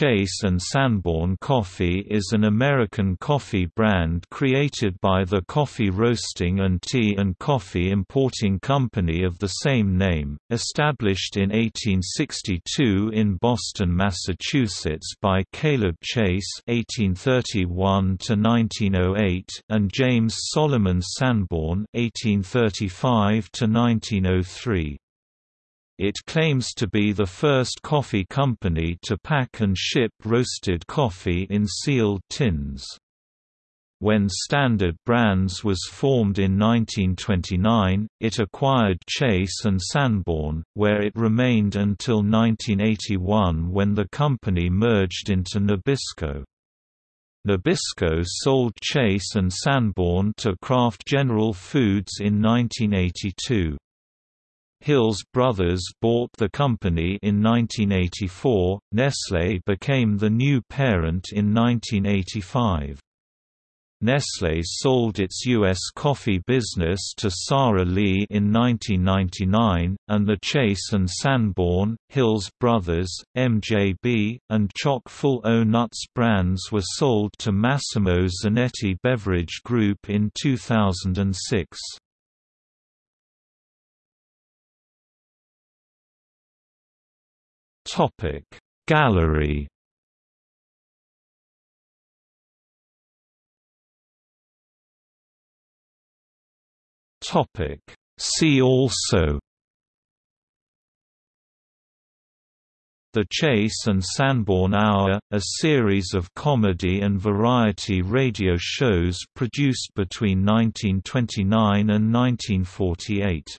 Chase and Sanborn Coffee is an American coffee brand created by the coffee roasting and tea and coffee importing company of the same name, established in 1862 in Boston, Massachusetts by Caleb Chase (1831–1908) and James Solomon Sanborn (1835–1903). It claims to be the first coffee company to pack and ship roasted coffee in sealed tins. When Standard Brands was formed in 1929, it acquired Chase and Sanborn, where it remained until 1981 when the company merged into Nabisco. Nabisco sold Chase and Sanborn to Kraft General Foods in 1982. Hills Brothers bought the company in 1984. Nestlé became the new parent in 1985. Nestlé sold its U.S. coffee business to Sara Lee in 1999, and the Chase and Sanborn, Hills Brothers, MJB, and Chock-full O Nuts brands were sold to Massimo Zanetti Beverage Group in 2006. Topic Gallery Topic See also The Chase and Sanborn Hour, a series of comedy and variety radio shows produced between 1929 and 1948.